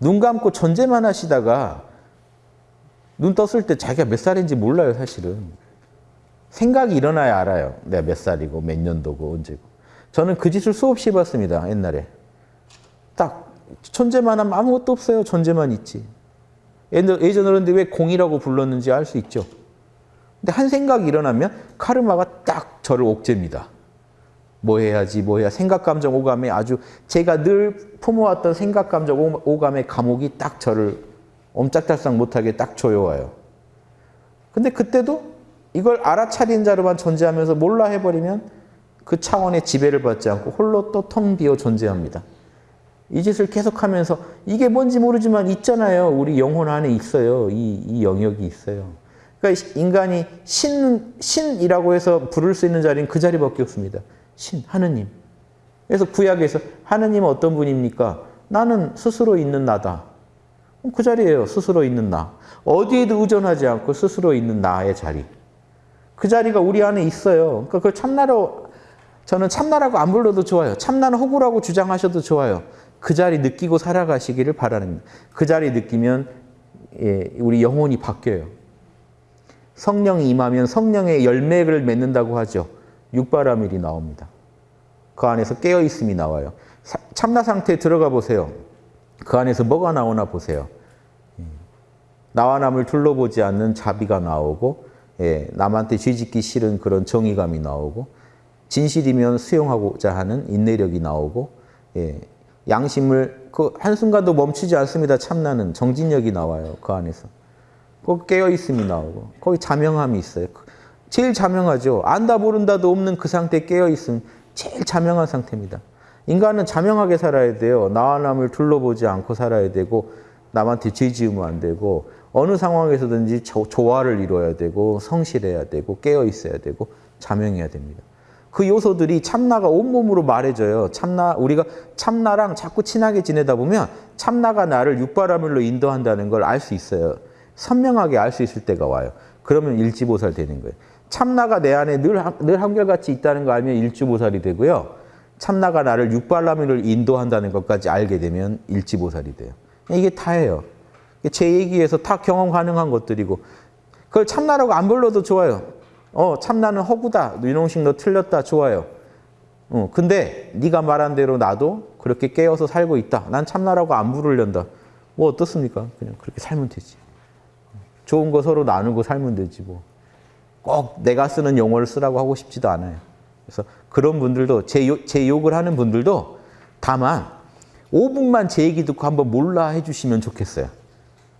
눈 감고 존재만 하시다가 눈 떴을 때 자기가 몇 살인지 몰라요, 사실은. 생각이 일어나야 알아요. 내가 몇 살이고 몇 년도고 언제고. 저는 그 짓을 수없이 해봤습니다, 옛날에. 딱 존재만 하면 아무것도 없어요. 존재만 있지. 예전 어른들이 왜 공이라고 불렀는지 알 수 있죠. 근데 한 생각이 일어나면 카르마가 딱 저를 옥죄입니다. 뭐 해야지, 뭐 해야 생각, 감정, 오감에 아주 제가 늘 품어왔던 생각, 감정, 오감의 감옥이 딱 저를 옴짝달싹 못하게 딱 조여와요. 근데 그때도 이걸 알아차린 자로만 존재하면서 몰라 해버리면 그 차원의 지배를 받지 않고 홀로 또 텅 비어 존재합니다. 이 짓을 계속하면서 이게 뭔지 모르지만 있잖아요. 우리 영혼 안에 있어요. 이, 이 영역이 있어요. 그러니까 인간이 신, 신이라고 해서 부를 수 있는 자리는 그 자리밖에 없습니다. 신, 하느님. 그래서 구약에서 하느님은 어떤 분입니까? 나는 스스로 있는 나다. 그 자리예요. 스스로 있는 나. 어디에도 의존하지 않고 스스로 있는 나의 자리. 그 자리가 우리 안에 있어요. 그러니까 그 참나로 저는 참나라고 안 불러도 좋아요. 참나는 호구라고 주장하셔도 좋아요. 그 자리 느끼고 살아가시기를 바라는 그 자리 느끼면 예, 우리 영혼이 바뀌어요. 성령이 임하면 성령의 열매를 맺는다고 하죠. 육바라밀이 나옵니다. 그 안에서 깨어있음이 나와요. 참나 상태에 들어가 보세요. 그 안에서 뭐가 나오나 보세요. 예. 나와 남을 둘러보지 않는 자비가 나오고 예, 남한테 쥐짓기 싫은 그런 정의감이 나오고 진실이면 수용하고자 하는 인내력이 나오고 예, 양심을 그 한순간도 멈추지 않습니다. 참나는 정진력이 나와요. 그 안에서. 거기 깨어있음이 나오고 거기 자명함이 있어요. 제일 자명하죠. 안다 모른다도 없는 그 상태에 깨어있음 제일 자명한 상태입니다. 인간은 자명하게 살아야 돼요. 나와 남을 둘러보지 않고 살아야 되고 남한테 죄 지으면 안 되고 어느 상황에서든지 조화를 이루어야 되고 성실해야 되고 깨어 있어야 되고 자명해야 됩니다. 그 요소들이 참나가 온몸으로 말해줘요. 참나 우리가 참나랑 자꾸 친하게 지내다 보면 참나가 나를 육바라밀로 인도한다는 걸 알 수 있어요. 선명하게 알 수 있을 때가 와요. 그러면 일지보살 되는 거예요. 참나가 내 안에 늘, 늘 한결같이 있다는 거 알면 일주보살이 되고요. 참나가 나를 육발라밀을 인도한다는 것까지 알게 되면 일지보살이 돼요. 이게 다예요. 제 얘기에서 다 경험 가능한 것들이고 그걸 참나라고 안 불러도 좋아요. 어 참나는 허구다. 윤홍식 너 틀렸다. 좋아요. 어, 근데 네가 말한 대로 나도 그렇게 깨어서 살고 있다. 난 참나라고 안 부르련다. 뭐 어떻습니까? 그냥 그렇게 살면 되지. 좋은 거 서로 나누고 살면 되지 뭐. 꼭 내가 쓰는 용어를 쓰라고 하고 싶지도 않아요. 그래서 그런 분들도 제, 욕, 제 욕을 하는 분들도 다만 5분만 제 얘기 듣고 한번 몰라 해주시면 좋겠어요.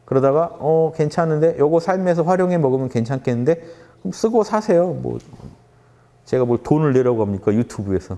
그러다가 어 괜찮은데 요거 삶에서 활용해 먹으면 괜찮겠는데 그럼 쓰고 사세요. 뭐 제가 뭘 돈을 내라고 합니까 유튜브에서.